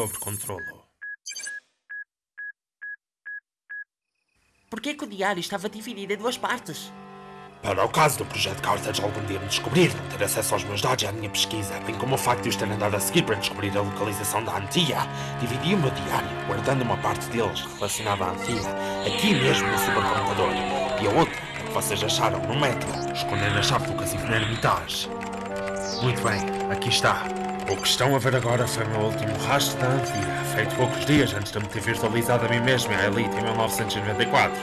sob controlo. Porquê que o diário estava dividido em duas partes? Para o caso do projeto Carthage algum dia me descobrir, não ter acesso aos meus dados e à minha pesquisa, bem como o facto de os ter andado a seguir para descobrir a localização da Antia, dividi o meu diário, guardando uma parte deles relacionada à Antia, aqui mesmo no supercomputador, e a outra, que vocês acharam no metro, escondendo a chave do casino na Hermitage. Muito bem, aqui está. O que estão a ver agora foi o meu último rastro da Antia, feito poucos dias antes de me ter virtualizado a mim mesmo e à Elite em 1994.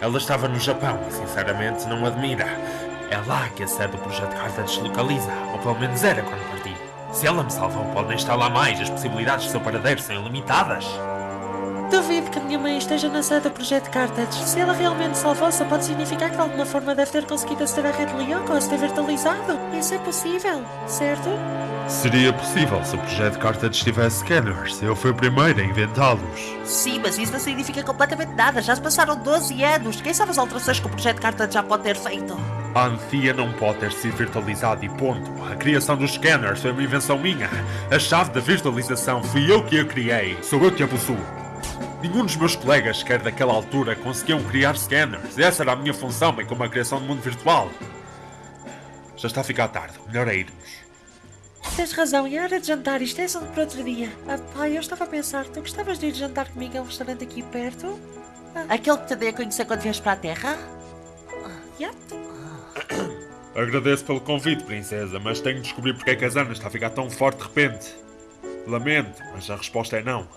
Ela estava no Japão e, sinceramente, não admira. É lá que a sede do projeto Carthage se localiza, ou pelo menos era quando parti. Se ela me salvou, pode nem estar lá mais. As possibilidades do seu paradeiro são ilimitadas. Duvido que a minha mãe esteja na sede do Projeto Carthage. Se ela realmente salvou, só pode significar que de alguma forma deve ter conseguido aceder à rede Lyoko ou se ter virtualizado. Isso é possível, certo? Seria possível se o projeto Carthage tivesse scanners. Eu fui o primeiro a inventá-los. Sim, mas isso não significa completamente nada. Já se passaram 12 anos. Quem sabe as alterações que o Projeto Carthage já pode ter feito? A Anthea não pode ter sido virtualizada e ponto. A criação dos scanners foi uma invenção minha. A chave da virtualização fui eu que a criei. Sou eu que a possuo. Nenhum dos meus colegas, sequer daquela altura, conseguiam criar scanners. Essa era a minha função, bem como a criação do mundo virtual. Já está a ficar tarde. Melhor é irmos. Tens razão, e a hora de jantar, isto é assunto para outro dia. Ah, pai, eu estava a pensar, tu gostavas de ir jantar comigo a um restaurante aqui perto? Aquele que te dei a conhecer quando vieste para a Terra? Ah, yeah. Agradeço pelo convite, princesa, mas tenho de descobrir porque é que a Zana está a ficar tão forte de repente. Lamento, mas a resposta é não.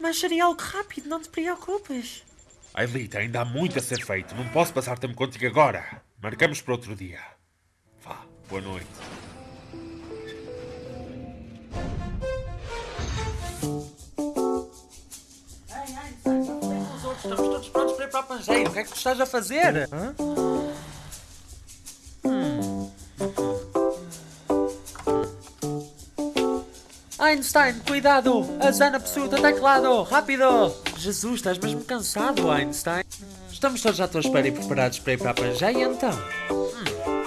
Mas seria algo rápido, não te preocupes. Ailita, ainda há muito a ser feito. Não posso passar tempo contigo agora. Marcamos para outro dia. Vá, boa noite. Estamos todos prontos para ir para a Pangeira. O que é que tu estás a fazer? Hã? Einstein, cuidado! A Zana possui o teu teclado! Rápido! Jesus, estás mesmo cansado, Einstein. Estamos todos à tua espera e preparados para ir para a Pangeia, então? Hum.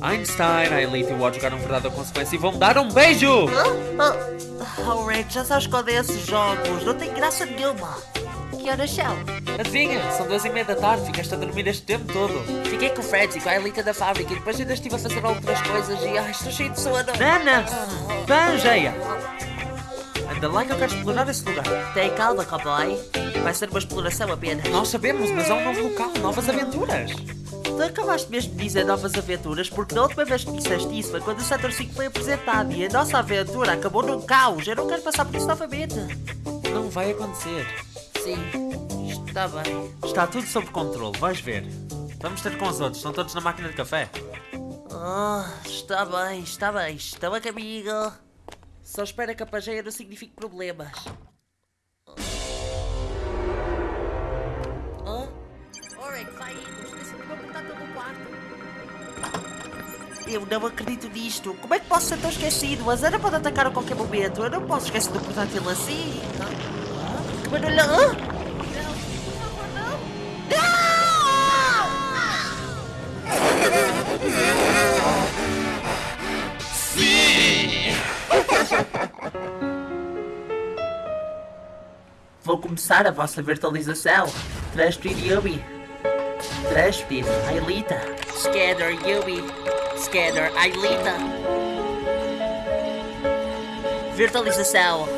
Einstein, a Elite e o Odd jogaram verdade ou consequência e vão dar um beijo! Oh, Rick, já sabes qual é esses jogos? Não tem graça nenhuma. Que horas são? Adivinha, são duas e meia da tarde, ficaste a dormir este tempo todo. Fiquei com o Fred e com a Elita da fábrica e depois ainda estive a fazer outras coisas e ai, estou cheio de sono. Nana! Pangeia! Anda lá que eu quero explorar esse lugar. Tem calma, cowboy. Vai ser uma exploração apenas. Nós sabemos, mas há um novo local, novas aventuras. Tu acabaste mesmo de dizer novas aventuras porque da última vez que disseste isso foi quando o Setor 5 foi apresentado e a nossa aventura acabou num caos. Eu não quero passar por isso novamente. Não vai acontecer. Sim, está bem. Está tudo sob controle, vais ver. Vamos ter com os outros, estão todos na máquina de café. Oh, está bem, está bem. Estão a caminho. Só espera que a pageia não signifique problemas. Oh? Oh, Rick, vai indo. Esqueci de meu portátil no quarto. Eu não acredito nisto. Como é que posso ser tão esquecido? A Zana pode atacar a qualquer momento. Eu não posso esquecer do portátil assim. Ah, Que barulho... Ah? Começar a vossa virtualização. Transferir Yubi. Transferir Ailita. Scanner Yubi. Scanner Ailita. Virtualização.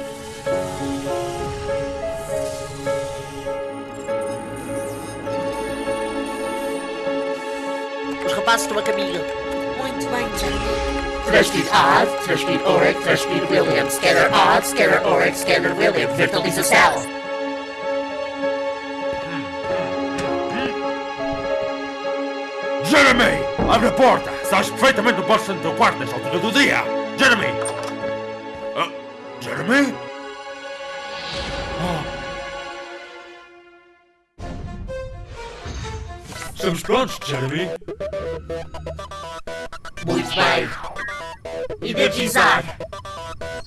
Os rapazes estão a caminho. Muito bem, Jeremy. Transferir Odd, transferir Oric, transferir William. Scanner Odd, scanner Oric, scanner William. Virtualização. Jeremy! Abre a porta! Sabes perfeitamente o podes estar no teu quarto nesta altura do dia! Jeremy! Ah, Jeremy? Oh. Estamos prontos, Jeremy? Muito bem. Energizar.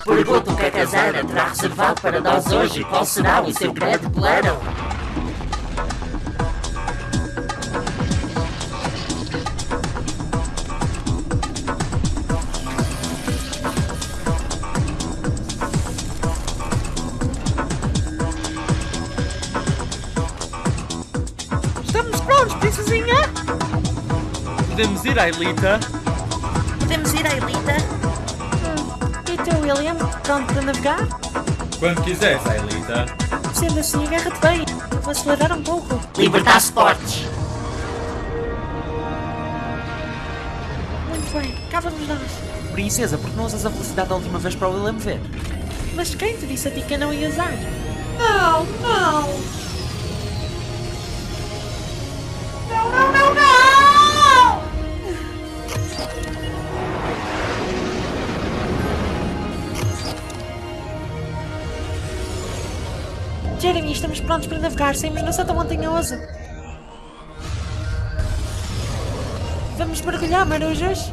Pergunto o que a Casana terá reservado para nós hoje e qual será o seu grande plano. Podemos ir, Ailita? Podemos ir à Elita? E tu, William? Pronto para navegar? Quando quiseres, Ailita. Sendo assim, agarra-te bem. Vou acelerar um pouco. Libertar Sports. Muito bem, cá vamos nós. Princesa, por que não usas a velocidade da última vez para o William ver? Mas quem te disse a ti que eu não ia usar? Não. Não, prontos para navegar. Saímos no Santa Montanhoso. Vamos mergulhar, marujos?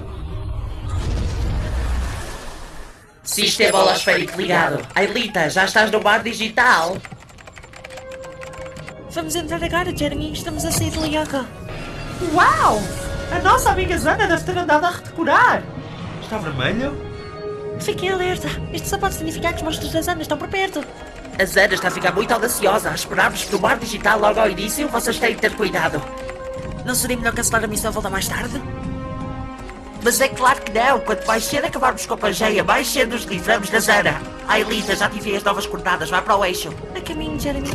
Sistema holosférico ligado. Ailita, já estás no bar digital? Vamos entrar agora, Jeremy. Estamos a sair de Lioka. Uau! A nossa amiga Zana deve ter andado a redecorar. Está vermelho? Fiquem alerta. Isto só pode significar que os monstros das Anas estão por perto. A Zana está a ficar muito audaciosa a esperar-vos no bar digital logo ao início. Vocês têm de ter cuidado. Não seria melhor cancelar a missão e voltar mais tarde? Mas é claro que não. Quanto mais cedo acabarmos com a Pangeia, mais cedo nos livramos da Zana. A Elita, já tive as novas coordenadas. Vai para o eixo. A caminho, Jeremy.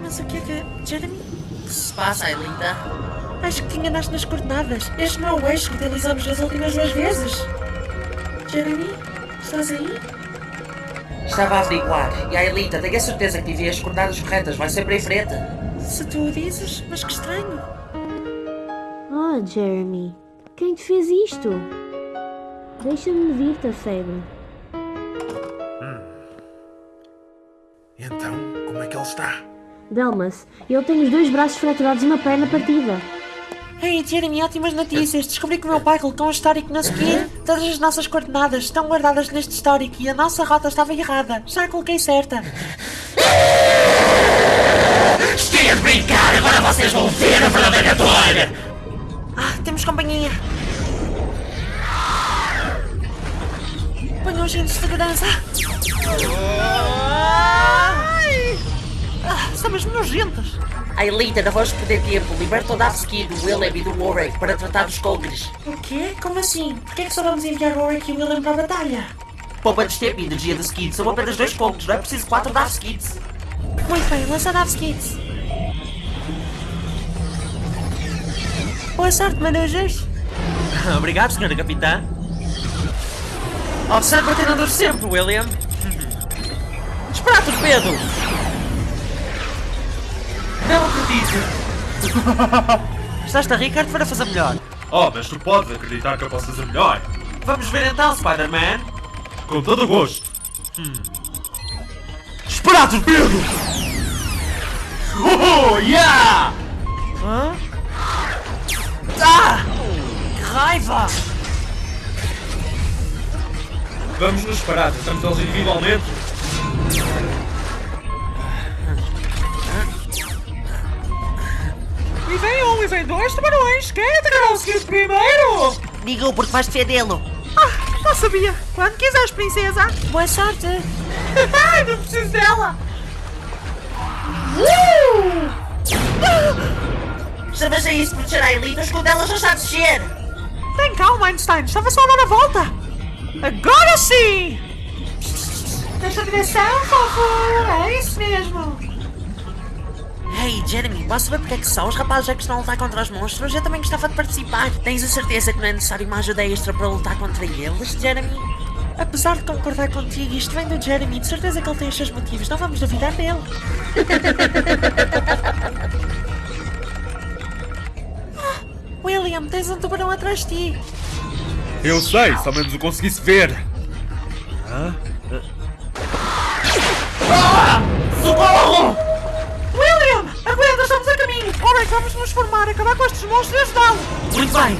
Mas o que é que... Jeremy? O que se passa, Elita? Acho que te enganaste nas coordenadas. Este não é o eixo que utilizamos nas últimas duas vezes. Jeremy? Estás aí? Estava a averiguar. E a Elita, tenho a certeza que tive as coordenadas corretas. Vai sempre em frente. Se tu o dizes, mas que estranho. Oh, Jeremy, quem te fez isto? Deixa-me vir-te a febre. Então, como é que ele está? Delmas, ele tem os dois braços fraturados e uma perna partida. Ei, Jeremy, ótimas notícias. Descobri que o meu pai colocou um histórico na ski. Todas as nossas coordenadas estão guardadas neste histórico e a nossa rota estava errada. Já a coloquei certa. Estive a brincar, agora vocês vão ver a verdadeira dor! Ah, temos companhia. Ponham os cintos de segurança. Ah, estamos nojentos. A Elita, não vamos perder tempo. Liberta o Davski do Willem e do Warwick para tratar dos cogres. O quê? Como assim? Por que é que só vamos enviar o Warwick e o William para a batalha? Poupa-nos tempo e energia de skid. São apenas dois cogres, não é preciso quatro Davskids. Muito bem, lança Davs Kids. Boa sorte, manujas. Obrigado, senhora capitã. Observe o treinador sempre, William. Espera, torpedo! Não acredito! Estás a quero-te para fazer melhor. Oh, mas tu podes acreditar que eu posso fazer melhor. Vamos ver então, Spider-Man. Com todo o gosto. Espera, torpedo! Oh, yeah! Hã? Ah! Que raiva! Vamos nos parar, estamos eles individualmente. Vem um, e vem dois tubarões. Quem atacará o Skid primeiro? Diga-o porque vais defendê-lo. Ah, não sabia. Quando quiseres, princesa. Boa sorte. Ai, não preciso dela. Estavas a isso proteger a Elita, os dela já está a descer. Tem calma, Einstein. Estava só a dar a volta. Agora sim! Nesta direção, por favor. É isso mesmo. Hey, Jeremy, posso saber porque é que só os rapazes é que estão a lutar contra os monstros? Eu também gostava de participar. Tens a certeza que não é necessário uma ajuda extra para lutar contra eles, Jeremy? Apesar de concordar contigo, isto vem do Jeremy. De certeza que ele tem os seus motivos. Não vamos duvidar dele. Ah, William, tens um tubarão atrás de ti. Eu sei, se ao menos o conseguisse ver. William! A! Ora, vamos nos formar, acabar com estes monstros e ajudá-lo! Muito bem.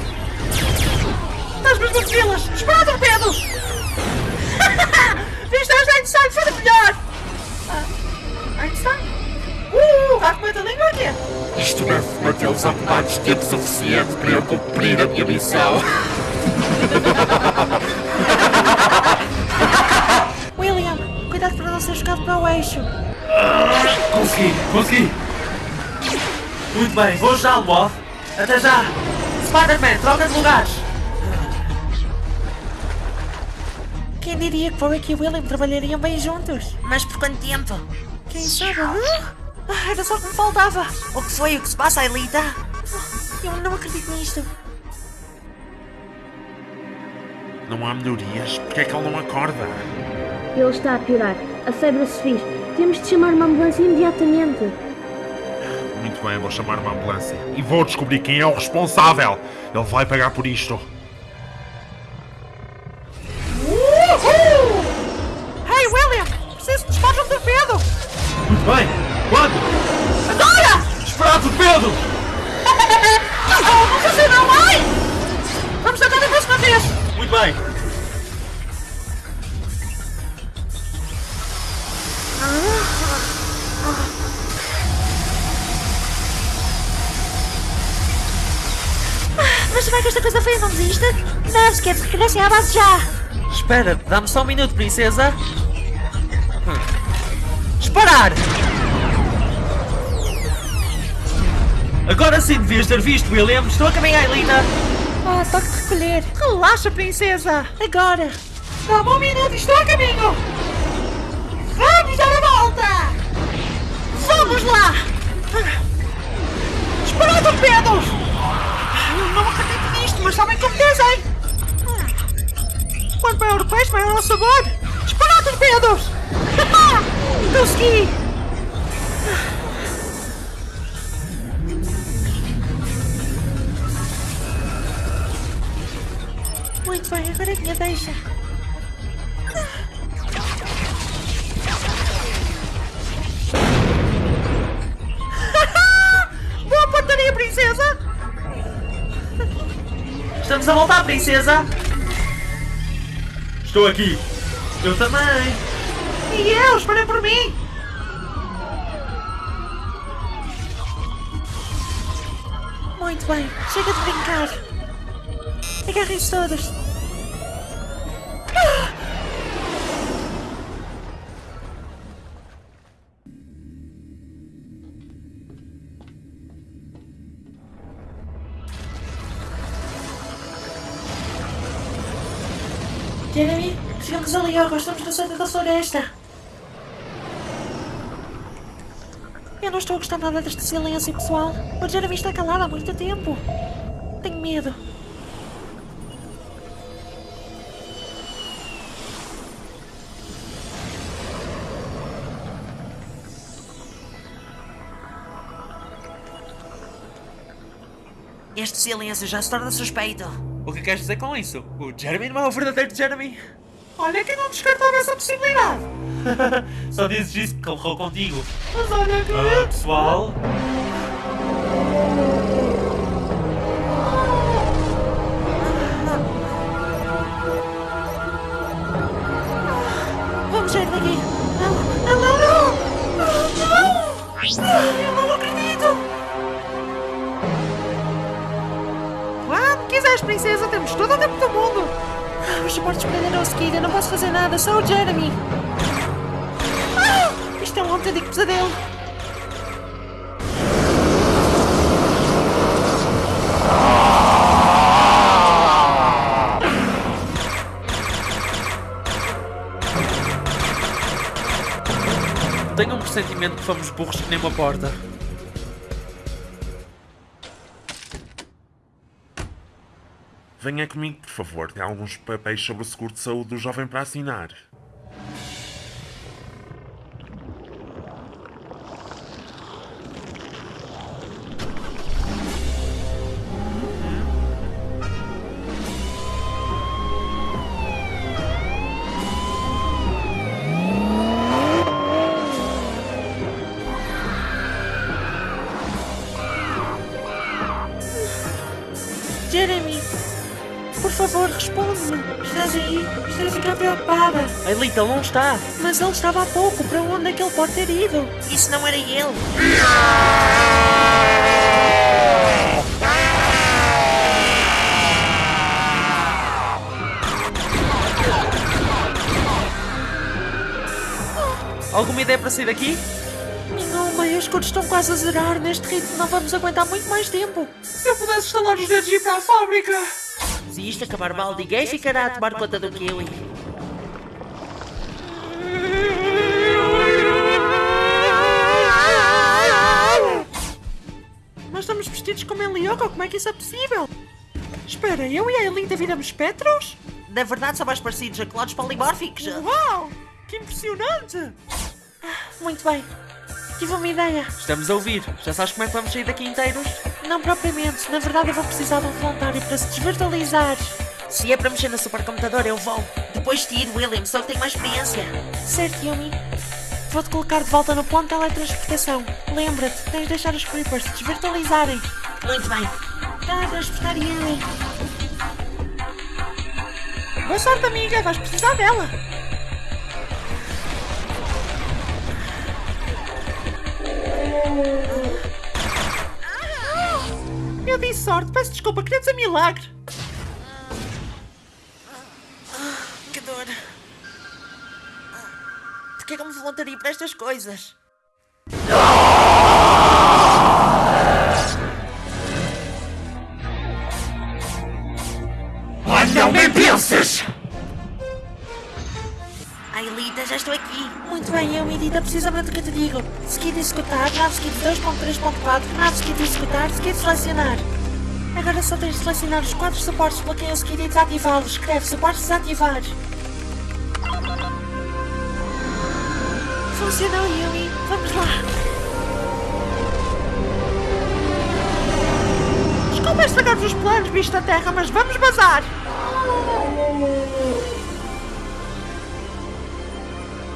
Estás mesmo a las Espera, torpedo! Viste a Einstein, foi melhor! Ah, Einstein? Uh, gato meta língua aqui! Isto deve mantê-los ocupados tempo suficiente para eu cumprir a minha missão. William, cuidado para não ser jogado para o eixo. Consegui, consegui. Muito bem, vou ajudá-lo, Bob. Até já. Spider-Man, troca de lugares. Quem diria que Warwick e William trabalhariam bem juntos? Mas por quanto tempo? Quem sabe? Ah, era só o que me faltava. O que foi? O que se passa, Aelita? Eu não acredito nisto. Não há melhorias? Porquê é que ele não acorda? Ele está a piorar. A febre a subir. Temos de chamar uma ambulância imediatamente. Muito bem, vou chamar uma ambulância. E vou descobrir quem é o responsável. Ele vai pagar por isto. Hey, William! Preciso de despacho um torpedo! Muito bem. Quando? Agora! Esperar torpedo! Oh, não não, ai! Vamos tentar a próxima vez! Muito bem. Mas será que esta coisa feia não desiste? Não, quer regressem à base já! Espera, dá-me só um minuto, princesa. Hum. Disparar! Agora sim devias ter visto, William. Estou a caminhar, Lina. Ah, toque de recolher! Relaxa, princesa! Agora! Dá-me um minuto, estou a caminho! Vamos dar a volta! Vamos lá! Disparar torpedos! Não acredito mas sabem como dizem! Quanto maior o peixe, maior o sabor! Disparar torpedos! Consegui! Muito bem, agora é a minha deixa. Estamos a voltar, princesa. Estou aqui. Eu também. E eu, esperem por mim! Muito bem, chega de brincar. Agarrem-se todos. Agora, estamos no centro da floresta. Eu não estou a gostar nada deste silêncio, pessoal. O Jeremy está calado há muito tempo. Tenho medo. Este silêncio já se torna suspeito. O que queres dizer com isso? O Jeremy não é o verdadeiro Jeremy? Olha que não descartava essa possibilidade. Só dizes isso porque errou contigo. Mas olha que... Ah, pessoal. Vamos sair daqui. Não, não, não, não. Não, eu não acredito. Quando quiseres, princesa, temos todo o tempo do mundo. Os suportes prenderam a eu não posso fazer nada, só o Jeremy. Ah, isto é um autêntico pesadelo. Tenho um pressentimento que fomos burros que nem uma porta. Venha comigo, por favor. Tem alguns papéis sobre o seguro de saúde do jovem para assinar. Ele não está. Mas ele estava há pouco. Para onde é que ele pode ter ido? Isso não era ele. Alguma ideia para sair daqui? Nenhuma, e os escudos estão quase a zerar. Neste ritmo não vamos aguentar muito mais tempo. Se eu pudesse estalar os dedos e ir para a fábrica! Se isto acabar mal, ninguém ficará a tomar conta do Kiwi. Como em Lyoko, como é que isso é possível? Espera, eu e a Elita viramos Petros? Na verdade, são mais parecidos a clones polimórficos. Uau! Que impressionante! Muito bem. Tive uma ideia. Estamos a ouvir. Já sabes como é que vamos sair daqui inteiros? Não propriamente. Na verdade, eu vou precisar de um voluntário para se desvirtualizar. Se é para mexer no supercomputador, eu vou. Depois de ir, William, só que tenho mais experiência. Certo, Yumi. Vou-te colocar de volta no ponto de teletransportação. Lembra-te, tens de deixar os creepers se desvirtualizarem. Muito bem. Teletransportar Yumi. Boa sorte, amiga. Vais precisar dela. Eu disse sorte. Peço desculpa. Queria dizer milagre. Que dor. Porquê que eu me voluntaria para estas coisas? Ah, não nem penses! Ai, Lita, já estou aqui. Muito bem, eu, Edita, precisamente do que eu te digo. Seguir executar, nave seguir 2.3.4, nave seguir executar, seguir selecionar. Agora só tens de selecionar os quatro suportes quem eu seguir e desativá-los. Escreve suportes desativar. Funcionou, Yumi. Vamos lá. Desculpa estragar-vos os planos, bicho da terra, mas vamos bazar.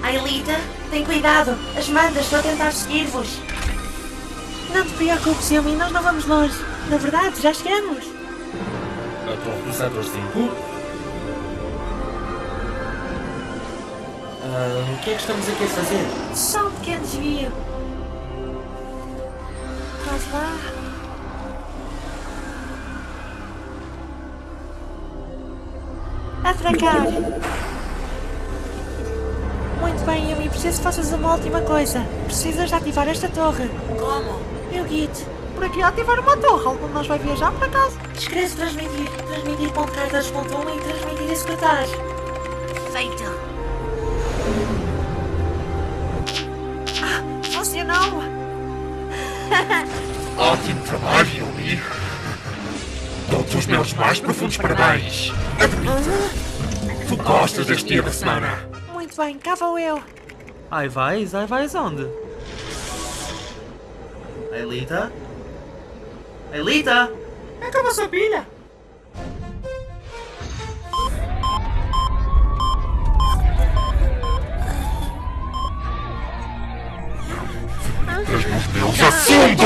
Ai, Lita, tem cuidado. As mandas estão a tentar seguir-vos. Não te preocupes, Yumi, nós não vamos longe. Na verdade, já chegamos. A torre do setor 5? Ah, o que é que estamos aqui a fazer? Só um pequeno desvio. Quase lá. Atracar. Muito bem, Yumi, preciso que faças uma última coisa. Precisas de ativar esta torre. Como? Eu guio-te. Por aqui ativar uma torre. Algum de nós vai viajar por acaso? Escreve transmitir. Transmitir ponto cartas ponto um e transmitir executar. Feito. Funcionou. Ótimo trabalho, Yumi! Dou-te os meus mais profundos parabéns! Admito! Tu gostas deste dia da semana! Bem, cá vou eu. Ai vais? Ai vais onde? Elita? Elita? Acabou a sua pilha. Meus assuntos!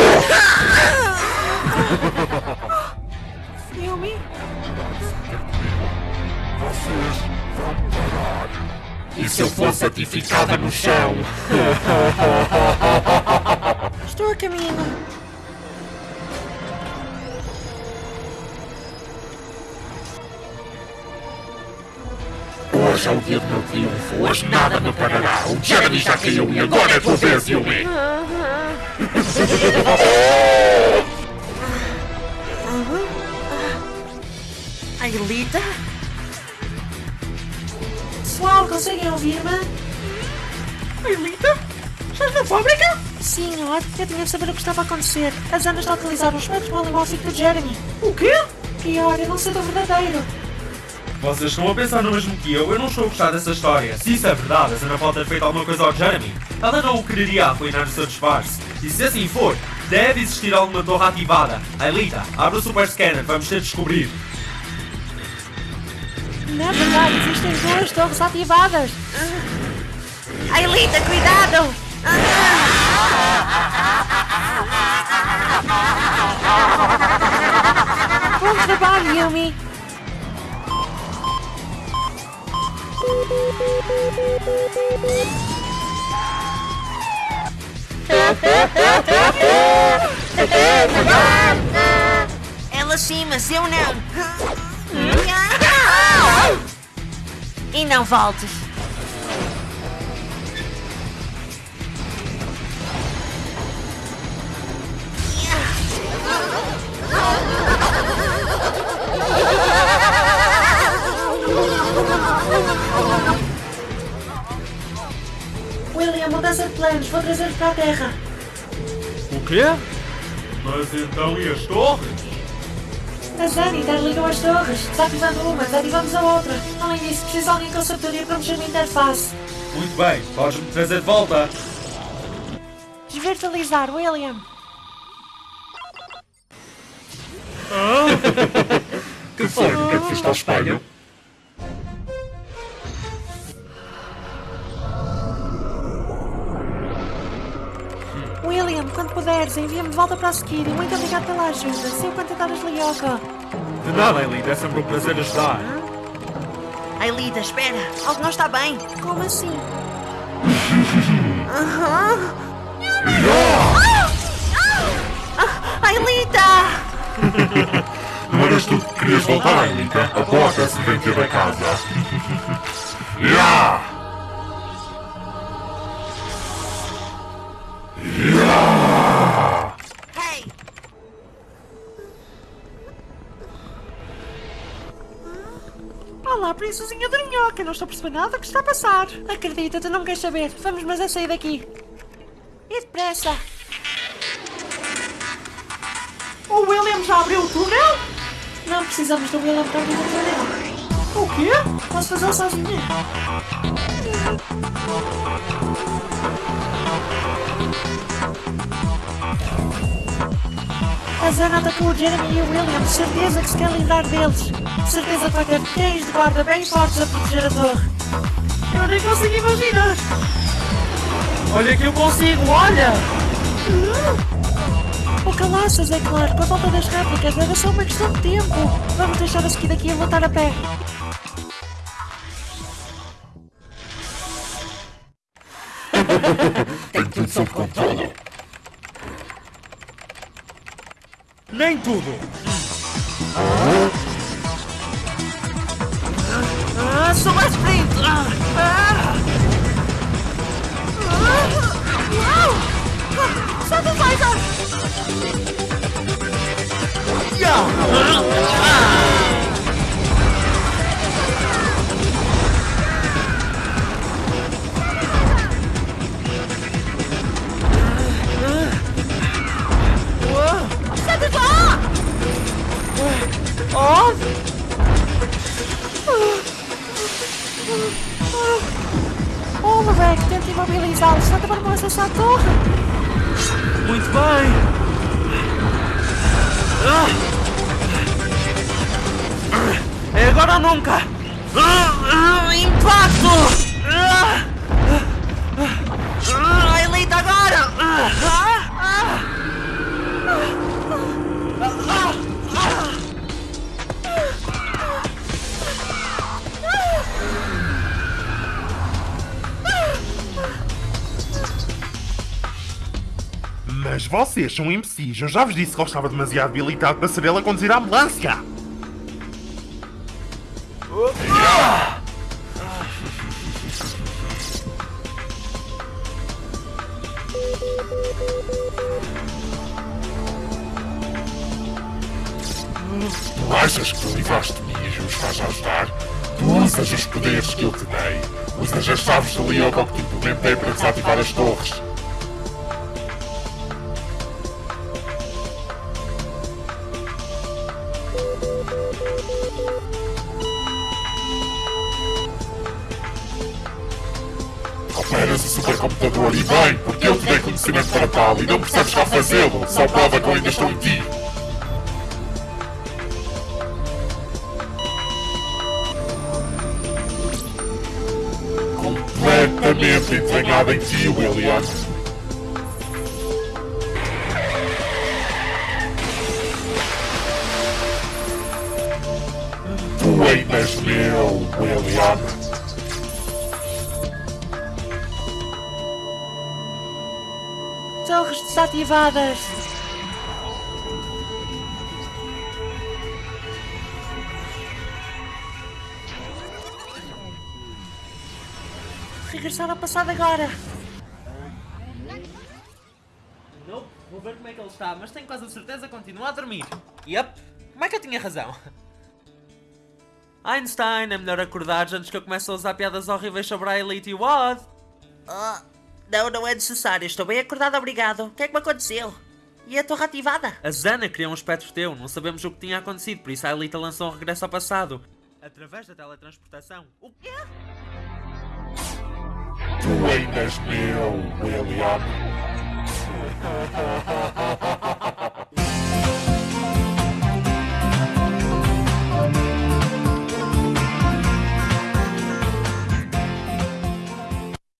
Yumi? Vocês vão parar! E se eu fosse certificada no chão? Estou a caminho. Hoje é o dia do meu triunfo, hoje nada me parará. O Jeremy já caiu e agora é tua vez, Yumi! Ai, Lita? Pessoal, conseguem ouvir-me? Elita? Estás na fábrica? Sim, Lord. Eu tinha de saber o que estava a acontecer. As Ana está a utilizar os métodos polimórficos de Jeremy. O quê? Pior, eu não sei do verdadeiro. Vocês estão a pensar no mesmo que eu? Eu não estou a gostar dessa história. Se isso é verdade, a Sana pode ter feito alguma coisa ao Jeremy. Ela não o quereria arruinar o seu disfarce. E se assim for, deve existir alguma torre ativada. Aelita, abre o super scanner, vamos ter de descobrir. Na verdade, existem duas torres ativadas. Ai, Lita, cuidado! Bom trabalho, Yumi. Ela sim, mas eu não mim não voltes. William, mudança de planos. Vou trazer para a Terra. O quê? Mas então e as torres? A Zani desligou as torres. Desativando uma, desativamos a outra. Além disso, preciso de alguém com sabedoria para mexer na interface. Muito bem, podes-me trazer de volta. Desvirtualizar, William. Que foi? O que é que fizeste ao espelho? William, quando puderes, envia-me de volta para a Skid. Muito obrigado pela ajuda. Sei o quanto tentar Lioka. De nada, Elite, é sempre um prazer ajudar. Ailita, espera. Algo não está bem. Como assim? Ailita! Não eras tu que querias voltar, Elita, após esse acidente da casa. Ya! Olá, princesinha Dorminhoca. Não estou a perceber nada que está a passar. Acredita, tu não queres saber. Vamos, mas é sair daqui. E depressa. O William já abriu o túnel? Não precisamos do William para abrir o túnel. O quê? Posso fazê-lo sozinha? A Zana atacou o Jeremy e o William. Certeza que se quer livrar deles. Certeza ter cães de guarda bem fortes a proteger a torre. Eu nem consigo imaginar. Olha que eu consigo, olha! O calaças, é claro. Com a volta das réplicas, era só uma questão de tempo. Vamos deixar a seguir daqui e voltar a pé. Tenho tudo sob controle. Nem tudo! Ah, sou mais sprint! Ah, ah. Ah, ah. Solta o! Sai de lá! Oh, moleque, tenta imobilizá-lo. Só para não acessar a torre. Muito bem! Ah! É agora ou nunca! Ah, ah, impacto! Vocês são imbecis. Eu já vos disse que ele estava demasiado habilitado para ser ele a conduzir a ambulância. Operas o supercomputador e bem, porque eu te dei conhecimento para tal e não percebes cá fazê-lo. Só prova que eu ainda estou em ti. Completamente entranhado em ti, William. Meu, William. Torres desativadas. Regressar ao passado agora. Nope, vou ver como é que ele está, mas tenho quase a certeza que continua a dormir. Yep, como é que eu tinha razão? Einstein, é melhor acordares antes que eu comece a usar piadas horríveis sobre a Elite e o Odd. Ah, Não, não é necessário. Estou bem acordado, obrigado. O que é que me aconteceu? E a torre ativada? A Zana criou um espectro teu, não sabemos o que tinha acontecido, por isso a Elita lançou um regresso ao passado. Através da teletransportação. O quê? Tu ainda és meu, William.